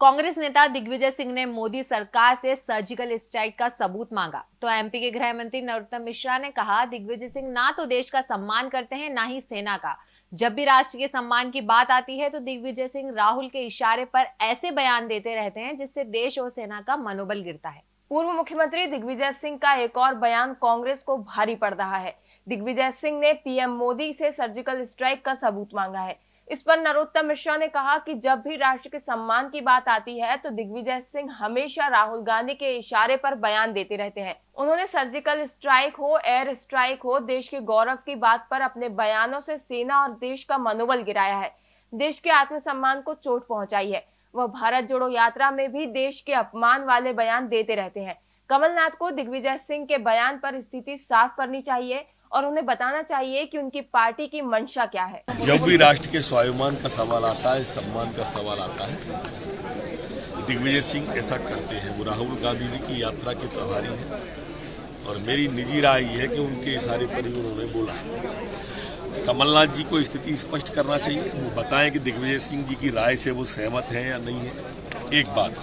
कांग्रेस नेता दिग्विजय सिंह ने मोदी सरकार से सर्जिकल स्ट्राइक का सबूत मांगा। तो एमपी के गृह मंत्री नरोत्तम मिश्रा ने कहा, दिग्विजय सिंह ना तो देश का सम्मान करते हैं, ना ही सेना का। जब भी राष्ट्र के सम्मान की बात आती है तो दिग्विजय सिंह राहुल के इशारे पर ऐसे बयान देते रहते हैं, जिससे देश और सेना का मनोबल गिरता है। पूर्व मुख्यमंत्री दिग्विजय सिंह का एक और बयान कांग्रेस को भारी पड़ रहा है। दिग्विजय सिंह ने पीएम मोदी से सर्जिकल स्ट्राइक का सबूत मांगा है। इस पर नरोत्तम मिश्रा ने कहा कि जब भी राष्ट्र के सम्मान की बात आती है तो दिग्विजय सिंह हमेशा राहुल गांधी के इशारे पर बयान देते रहते हैं। उन्होंने सर्जिकल स्ट्राइक हो एयर स्ट्राइक हो, देश के गौरव की बात पर अपने बयानों से सेना और देश का मनोबल गिराया है। देश के आत्मसम्मान को चोट पहुंचाई है। वह भारत जोड़ो यात्रा में भी देश के अपमान वाले बयान देते रहते हैं। कमलनाथ को दिग्विजय सिंह के बयान पर स्थिति साफ़ करनी चाहिए। और उन्हें बताना चाहिए कि उनकी पार्टी की मंशा क्या है। जब भी राष्ट्र के स्वाभिमान का सवाल आता है, सम्मान का सवाल आता है, दिग्विजय सिंह ऐसा करते हैं। वो राहुल गांधी जी की यात्रा के प्रभारी हैं और मेरी निजी राय ये है कि उनके इशारे पर ही उन्होंने बोला है। कमलनाथ जी को स्थिति स्पष्ट करना चाहिए। वो बताएँ कि दिग्विजय सिंह जी की राय से वो सहमत हैं या नहीं है। एक बात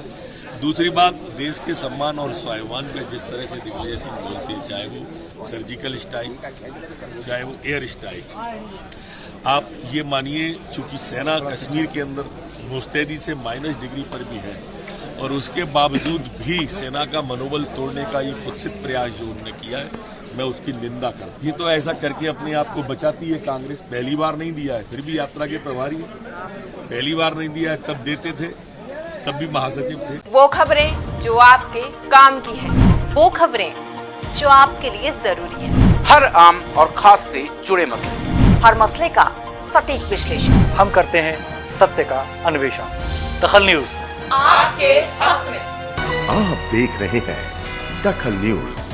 दूसरी बात, देश के सम्मान और स्वाभिमान पे जिस तरह से दिग्विजय सिंह बोलते हैं, चाहे वो सर्जिकल स्ट्राइक चाहे वो एयर स्ट्राइक आप ये मानिए, चूँकि सेना कश्मीर के अंदर मुस्तैदी से माइनस डिग्री पर भी है, और उसके बावजूद भी सेना का मनोबल तोड़ने का ये कुत्सित प्रयास जो उन्होंने किया है, मैं उसकी निंदा करता ये तो ऐसा करके अपने आप को बचाती है कांग्रेस। पहली बार नहीं दिया है, फिर भी यात्रा के प्रभारी पहली बार नहीं दिया है, तब देते थे। तब भी महासचिव थे। वो खबरें जो आपके काम की है। वो खबरें जो आपके लिए ज़रूरी है। हर आम और खास से जुड़े मसले। हर मसले का सटीक विश्लेषण। हम करते हैं सत्य का अन्वेषण। दखल न्यूज़। आपके हक में। आप देख रहे हैं दखल न्यूज़।